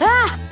Ah!